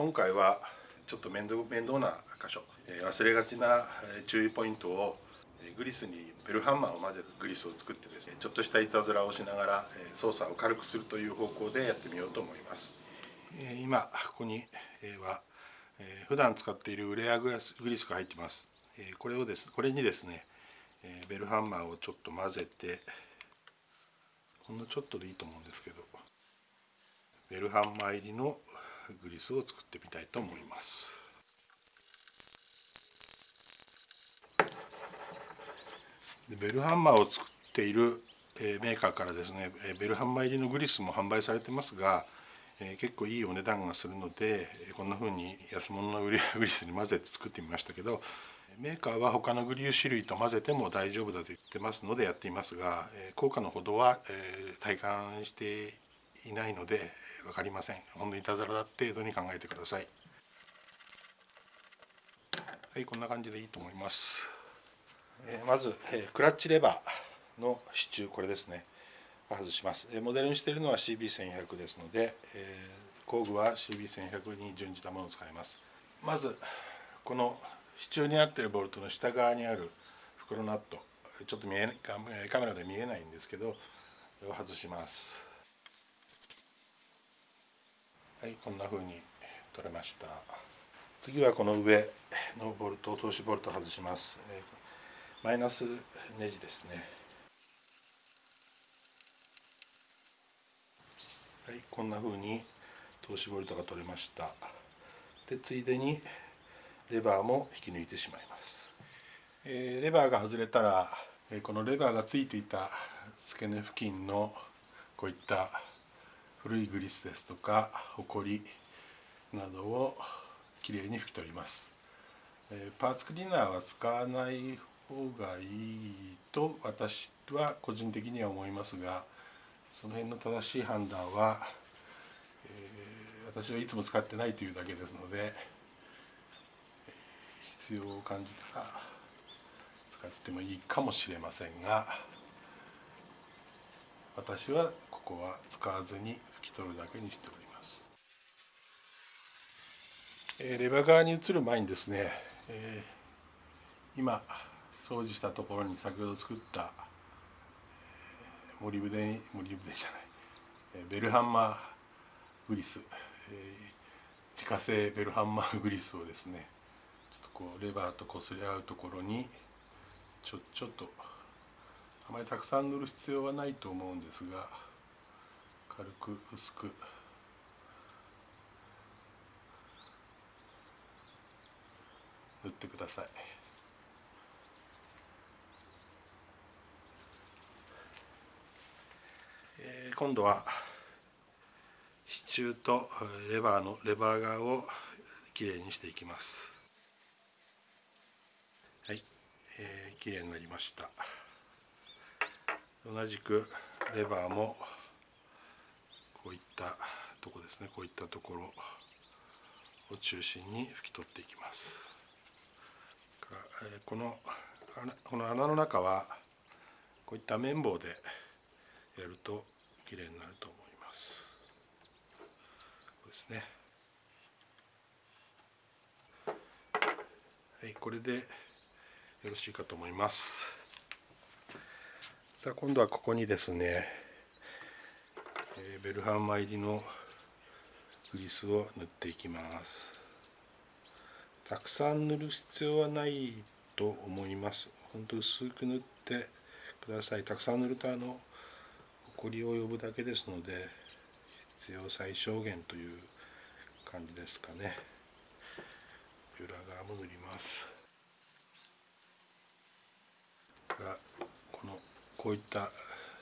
今回はちょっと面倒面倒な箇所忘れがちな注意ポイントをグリスにベルハンマーを混ぜるグリスを作ってですねちょっとしたいたずらをしながら操作を軽くするという方向でやってみようと思います。今ここには普段使っているウレアグラスグリスが入ってます。これをですこれにですねベルハンマーをちょっと混ぜてほんのちょっとでいいと思うんですけどベルハンマー入りのグリスを作ってみたいと思います。でベルハンマーを作っているメーカーからですねベルハンマー入りのグリスも販売されてますが結構いいお値段がするのでこんな風に安物のグリスに混ぜて作ってみましたけどメーカーは他のグリュー種類と混ぜても大丈夫だと言ってますのでやっていますが効果のほどは体感していないので分かりません。ほんのいたずらだ程度に考えてください。はいこんな感じでいいと思います。えまずえクラッチレバーの支柱これですね。外します。えモデルにしているのは CB1100 ですのでえ工具は CB1100 に準じたものを使います。まずこの支柱になっているボルトの下側にある袋ナット。ちょっと見えカメラで見えないんですけど外します。はいこんな風に取れました。次はこの上のボルト通しボルト外します。マイナスネジですね。はいこんな風に通しボルトが取れました。でついでにレバーも引き抜いてしまいます、えー、レバーが外れたらこのレバーがついていた付け根付近のこういった古いグリスですとかホコリなどをきれいに拭き取ります、え、パーツクリーナーは使わない方がいいと私は個人的には思いますがその辺の正しい判断は、えー、私はいつも使ってないというだけですので必要を感じたら使ってもいいかもしれませんが私はこは使わずに拭き取るだけにしております、レバー側に移る前にですね、今掃除したところに先ほど作った、えー、モリブデモリブデじゃない、ベルハンマーグリス、自家製ベルハンマーグリスをですねちょっとこうレバーと擦り合うところにちょちょっとあまりたくさん塗る必要はないと思うんですが軽く薄く塗ってください。えー、今度は支柱とレバーのレバー側をきれいにしていきますはい。えー、綺麗になりました同じくレバーもこういったとこですね。こういったところを中心に拭き取っていきます。このこの穴の中はこういった綿棒でやると綺麗になると思います。こうですね。はいこれでよろしいかと思います。さあ今度はここにですね、ベルハンマー入りのグリスを塗っていきます。たくさん塗る必要はないと思います。本当薄く塗ってください。たくさん塗るとあのほこりを呼ぶだけですので必要最小限という感じですかね。裏側も塗ります。がこのこういった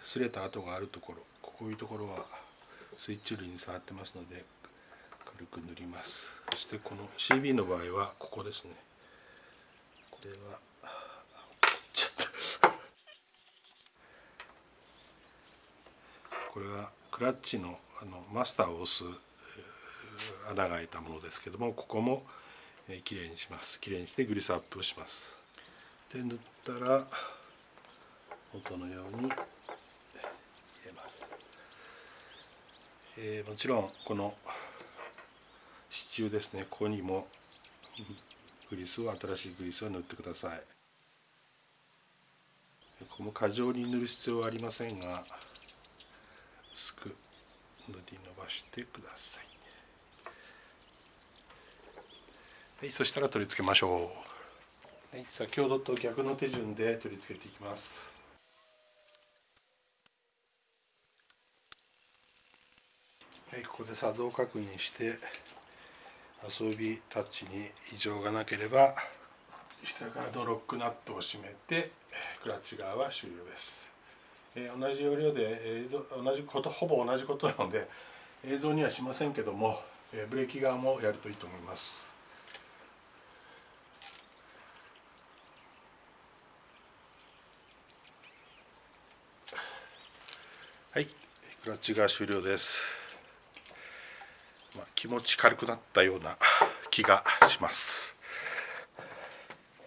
擦れた跡があるところこういうところはスイッチ類に触ってますので軽く塗ります。そしてこの CB の場合はここですね。これはこれはクラッチのあのマスターを押す穴が開いたものですけどもここもきれいにします。きれいにしてグリスアップをします。で塗ったら元のように入れます、えー、もちろんこの支柱ですね。ここにもグリスを新しいグリスを塗ってください。ここも過剰に塗る必要はありませんが薄く塗り伸ばしてくださいはいそしたら取り付けましょう、はい、先ほどと逆の手順で取り付けていきます。はいここで作動確認して遊びタッチに異常がなければ下からドロックナットを閉めてクラッチ側は終了です、えー、同じ要領で映像同じことほぼ同じことなので映像にはしませんけども、えー、ブレーキ側もやるといいと思います。はいクラッチが終了です。まあ、気持ち軽くなったような気がします、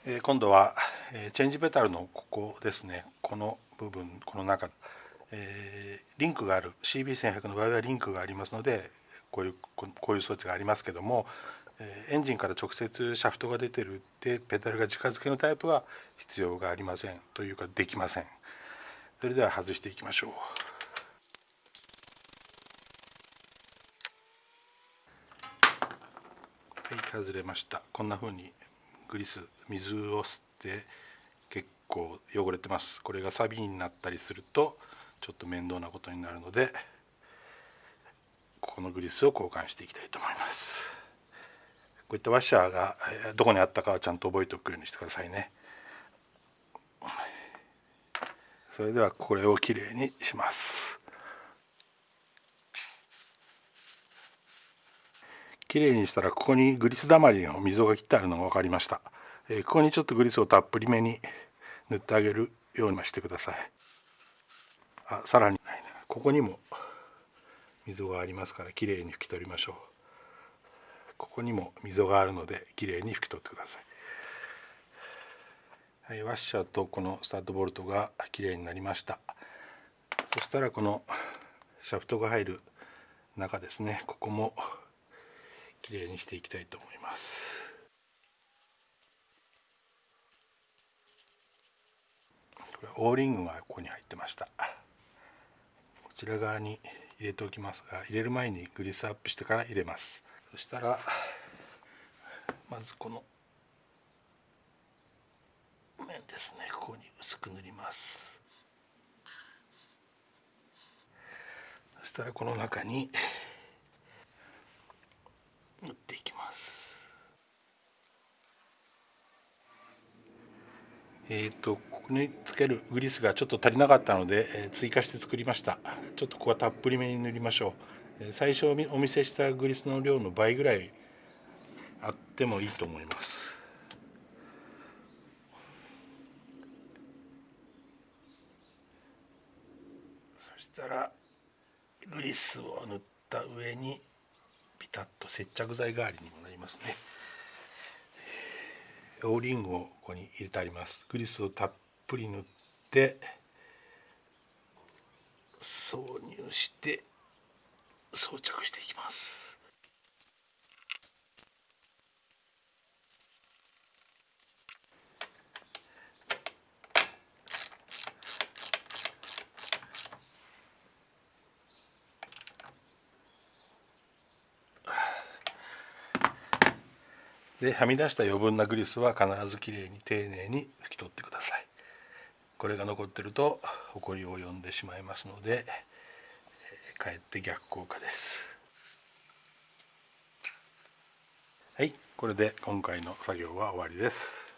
えー、今度は、えー、チェンジペタルのここですね。この部分この中、えー、リンクがある CB1100 の場合はリンクがありますのでこういうこういう装置がありますけどもエンジンから直接シャフトが出てるってペダルが近づけのタイプは必要がありません。というかできません。それでは外していきましょうはい外れました。こんな風にグリス水を吸って結構汚れてます。これがサビになったりするとちょっと面倒なことになるのでここのグリスを交換していきたいと思います。こういったワッシャーがどこにあったかはちゃんと覚えておくようにしてくださいね。それではこれをきれいにします。きれいにしたらここにグリスだまりの溝が切ってあるのが分かりました、えー、ここにちょっとグリスをたっぷりめに塗ってあげるようにしてください。あさらに。ここにも溝がありますからきれいに拭き取りましょう。ここにも溝があるのできれいに拭き取ってください、はい、ワッシャーとこのスタッドボルトがきれいになりました。そしたらこのシャフトが入る中ですね。ここもきれいにしていきたいと思います。これオーリングがここに入ってました。こちら側に入れておきます。が入れる前にグリスアップしてから入れます。そしたらまずこの面ですね。ここに薄く塗ります。そしたらこの中に塗っていきます。えっ、ー、とここにつけるグリスがちょっと足りなかったので、えー、追加して作りました。ちょっとここはたっぷりめに塗りましょう、えー、最初お見せしたグリスの量の倍ぐらいあってもいいと思います。そしたらグリスを塗った上にタッと接着剤代わりにもなりますね。オーリングをここに入れてあります。グリスをたっぷり塗って挿入して装着していきます。ではみ出した余分なグリスは必ずきれいに丁寧に拭き取ってください。これが残ってるとホコリを呼んでしまいますので、えかえって逆効果です。はいこれで今回の作業は終わりです。